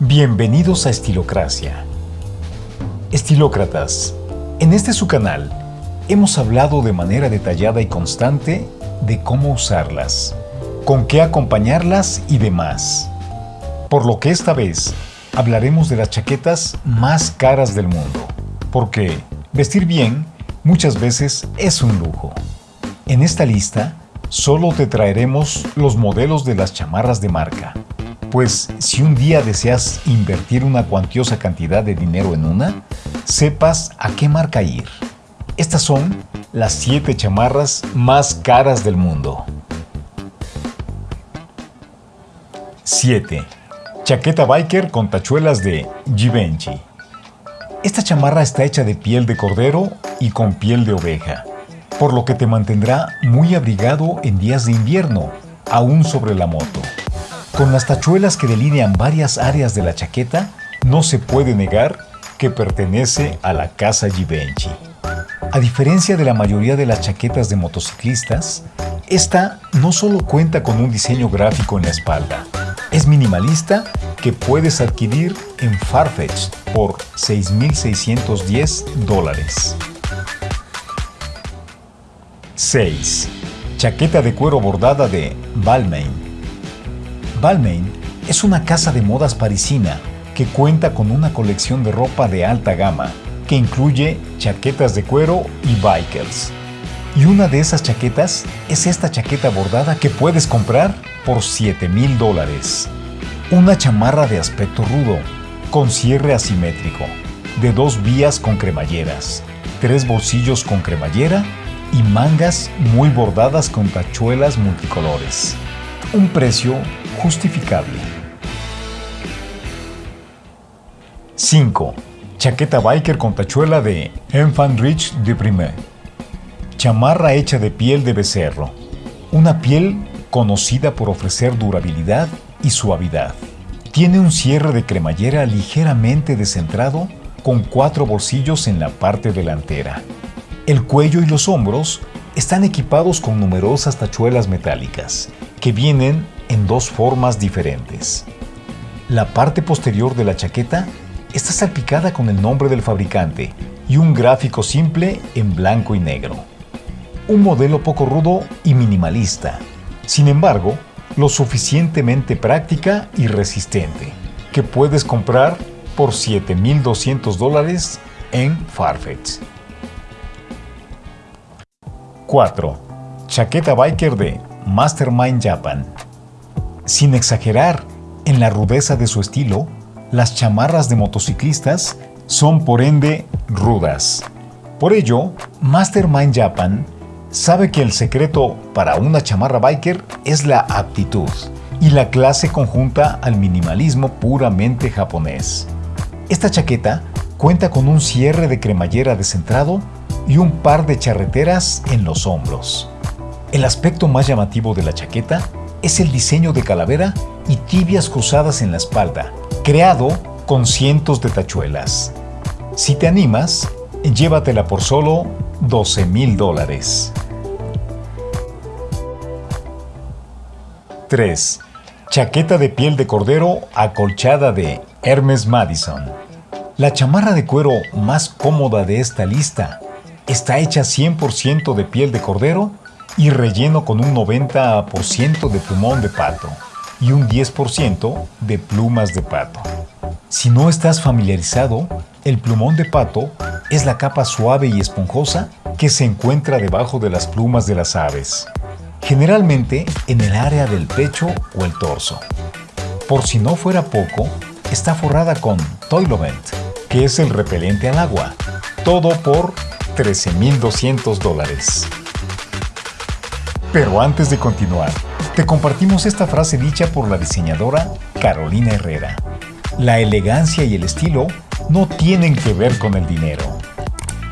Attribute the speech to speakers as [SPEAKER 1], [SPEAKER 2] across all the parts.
[SPEAKER 1] Bienvenidos a Estilocracia. Estilócratas, en este su canal hemos hablado de manera detallada y constante de cómo usarlas, con qué acompañarlas y demás. Por lo que esta vez hablaremos de las chaquetas más caras del mundo, porque vestir bien muchas veces es un lujo. En esta lista solo te traeremos los modelos de las chamarras de marca, pues si un día deseas invertir una cuantiosa cantidad de dinero en una, sepas a qué marca ir. Estas son las 7 chamarras más caras del mundo. 7. Chaqueta biker con tachuelas de Givenchy. Esta chamarra está hecha de piel de cordero y con piel de oveja, por lo que te mantendrá muy abrigado en días de invierno, aún sobre la moto. Con las tachuelas que delinean varias áreas de la chaqueta, no se puede negar que pertenece a la casa Givenchy. A diferencia de la mayoría de las chaquetas de motociclistas, esta no solo cuenta con un diseño gráfico en la espalda, es minimalista que puedes adquirir en Farfetch por 6.610 dólares. 6. Chaqueta de cuero bordada de Balmain Balmain es una casa de modas parisina que cuenta con una colección de ropa de alta gama que incluye chaquetas de cuero y bikers. Y una de esas chaquetas es esta chaqueta bordada que puedes comprar por 7 mil dólares. Una chamarra de aspecto rudo, con cierre asimétrico, de dos vías con cremalleras, tres bolsillos con cremallera y mangas muy bordadas con tachuelas multicolores. Un precio justificable. 5. Chaqueta biker con tachuela de Enfant Rich de Primer. Chamarra hecha de piel de becerro. Una piel conocida por ofrecer durabilidad y suavidad. Tiene un cierre de cremallera ligeramente descentrado con cuatro bolsillos en la parte delantera. El cuello y los hombros están equipados con numerosas tachuelas metálicas que vienen en dos formas diferentes. La parte posterior de la chaqueta está salpicada con el nombre del fabricante y un gráfico simple en blanco y negro. Un modelo poco rudo y minimalista, sin embargo, lo suficientemente práctica y resistente, que puedes comprar por 7.200 dólares en Farfetch. 4. Chaqueta biker de Mastermind Japan. Sin exagerar en la rudeza de su estilo, las chamarras de motociclistas son por ende rudas. Por ello, Mastermind Japan sabe que el secreto para una chamarra biker es la aptitud y la clase conjunta al minimalismo puramente japonés. Esta chaqueta cuenta con un cierre de cremallera descentrado y un par de charreteras en los hombros. El aspecto más llamativo de la chaqueta es el diseño de calavera y tibias cruzadas en la espalda, creado con cientos de tachuelas. Si te animas, llévatela por solo 12 mil dólares. 3. Chaqueta de piel de cordero acolchada de Hermes Madison. La chamarra de cuero más cómoda de esta lista está hecha 100% de piel de cordero y relleno con un 90% de plumón de pato y un 10% de plumas de pato. Si no estás familiarizado, el plumón de pato es la capa suave y esponjosa que se encuentra debajo de las plumas de las aves, generalmente en el área del pecho o el torso. Por si no fuera poco, está forrada con Toilovent, que es el repelente al agua, todo por 13.200 dólares. Pero antes de continuar, te compartimos esta frase dicha por la diseñadora Carolina Herrera. La elegancia y el estilo no tienen que ver con el dinero.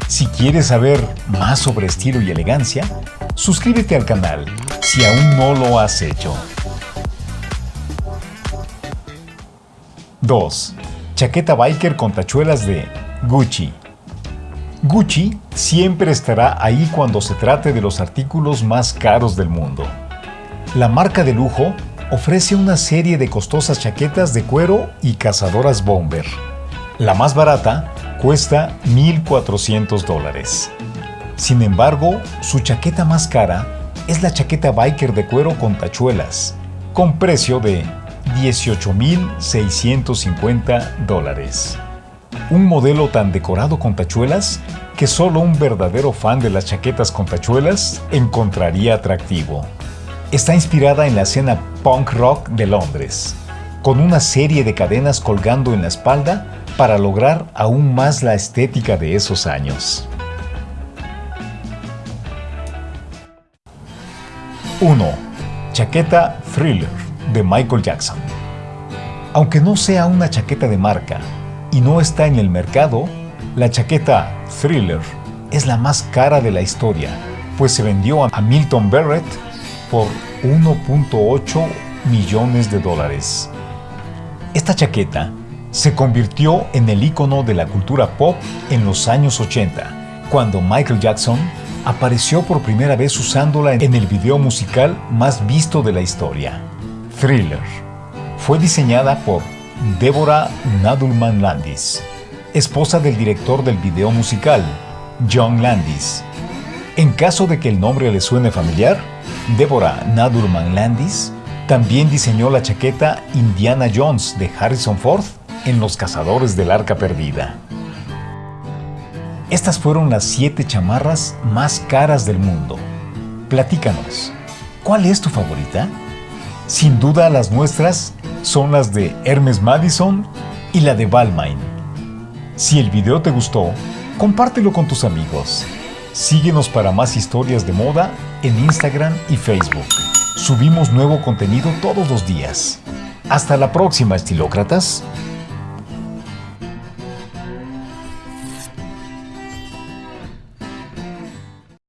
[SPEAKER 1] Si quieres saber más sobre estilo y elegancia, suscríbete al canal si aún no lo has hecho. 2. Chaqueta biker con tachuelas de Gucci. Gucci siempre estará ahí cuando se trate de los artículos más caros del mundo. La marca de lujo ofrece una serie de costosas chaquetas de cuero y cazadoras bomber. La más barata cuesta 1.400 dólares. Sin embargo, su chaqueta más cara es la chaqueta biker de cuero con tachuelas, con precio de 18.650 dólares. Un modelo tan decorado con tachuelas que solo un verdadero fan de las chaquetas con tachuelas encontraría atractivo. Está inspirada en la escena punk rock de Londres, con una serie de cadenas colgando en la espalda para lograr aún más la estética de esos años. 1. Chaqueta Thriller de Michael Jackson. Aunque no sea una chaqueta de marca y no está en el mercado, la chaqueta Thriller es la más cara de la historia, pues se vendió a Milton Barrett por 1.8 millones de dólares. Esta chaqueta se convirtió en el icono de la cultura pop en los años 80, cuando Michael Jackson apareció por primera vez usándola en el video musical más visto de la historia, Thriller. Fue diseñada por Deborah Nadelman Landis, esposa del director del video musical, John Landis. En caso de que el nombre le suene familiar, Deborah Nadelman Landis también diseñó la chaqueta Indiana Jones de Harrison Ford en Los Cazadores del Arca Perdida. Estas fueron las siete chamarras más caras del mundo. Platícanos, ¿cuál es tu favorita? Sin duda las nuestras son las de Hermes Madison y la de Balmain. Si el video te gustó, compártelo con tus amigos. Síguenos para más historias de moda en Instagram y Facebook. Subimos nuevo contenido todos los días. Hasta la próxima, estilócratas.